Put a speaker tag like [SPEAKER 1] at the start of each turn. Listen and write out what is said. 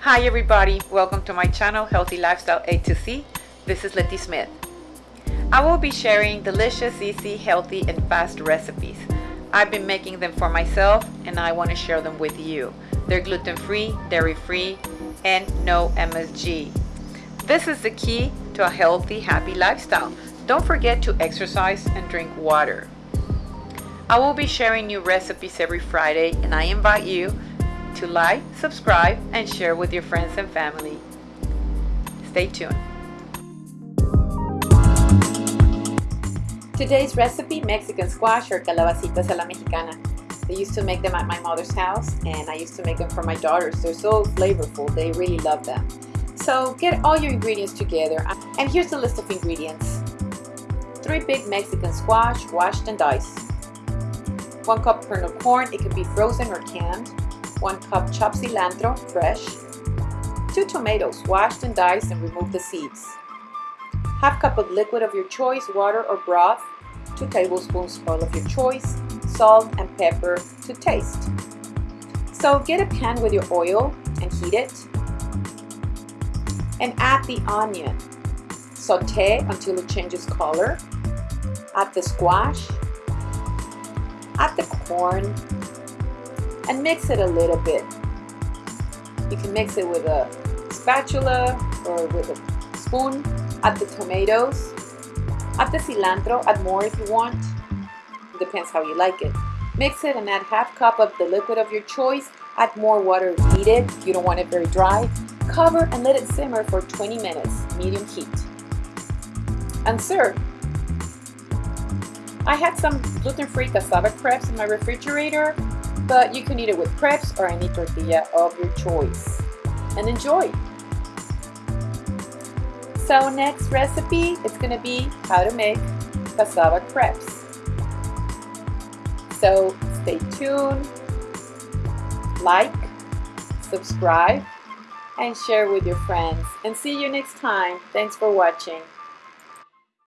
[SPEAKER 1] Hi everybody, welcome to my channel Healthy Lifestyle A to C. This is Letty Smith. I will be sharing delicious, easy, healthy, and fast recipes. I've been making them for myself and I want to share them with you. They're gluten-free, dairy-free, and no MSG. This is the key to a healthy, happy lifestyle. Don't forget to exercise and drink water. I will be sharing new recipes every Friday and I invite you to like, subscribe, and share with your friends and family. Stay tuned. Today's recipe, Mexican squash or calabacitas a la mexicana. They used to make them at my mother's house and I used to make them for my daughters. They're so flavorful, they really love them. So get all your ingredients together and here's the list of ingredients. 3 big Mexican squash washed and diced. 1 cup kernel corn, it can be frozen or canned, 1 cup chopped cilantro, fresh, 2 tomatoes, washed and diced and remove the seeds, half cup of liquid of your choice, water or broth, 2 tablespoons oil of your choice, salt and pepper to taste. So get a pan with your oil and heat it, and add the onion. Saute until it changes color, add the squash, add the corn and mix it a little bit. You can mix it with a spatula or with a spoon. Add the tomatoes, add the cilantro, add more if you want. Depends how you like it. Mix it and add half cup of the liquid of your choice. Add more water if needed. You don't want it very dry. Cover and let it simmer for 20 minutes, medium heat. And serve. I had some gluten-free cassava crepes in my refrigerator, but you can eat it with crepes or any tortilla of your choice. And enjoy! So next recipe is going to be how to make cassava crepes. So stay tuned, like, subscribe, and share with your friends. And see you next time. Thanks for watching.